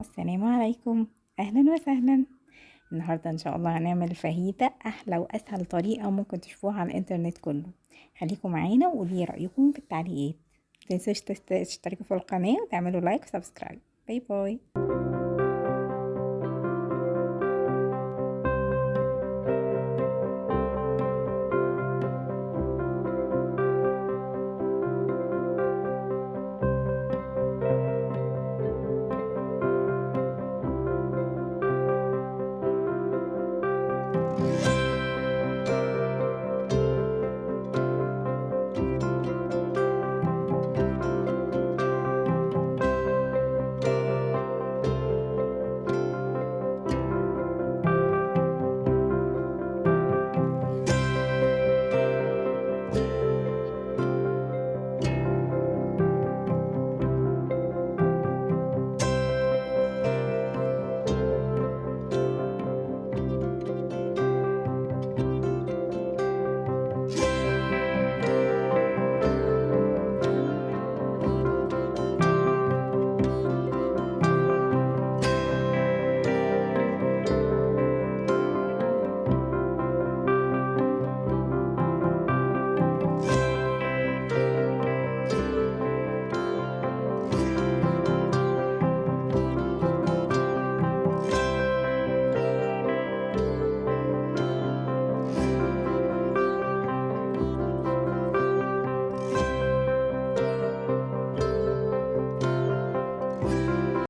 السلام عليكم. أهلا وسهلا. النهاردة إن شاء الله هنعمل فاهيتا أحلى وأسهل طريقة ممكن تشوفوها على الإنترنت كله. خليكم معانا وقولي رأيكم في التعليقات. متنسوش تشتركوا في القناة وتعملوا like و subscribe. Bye bye.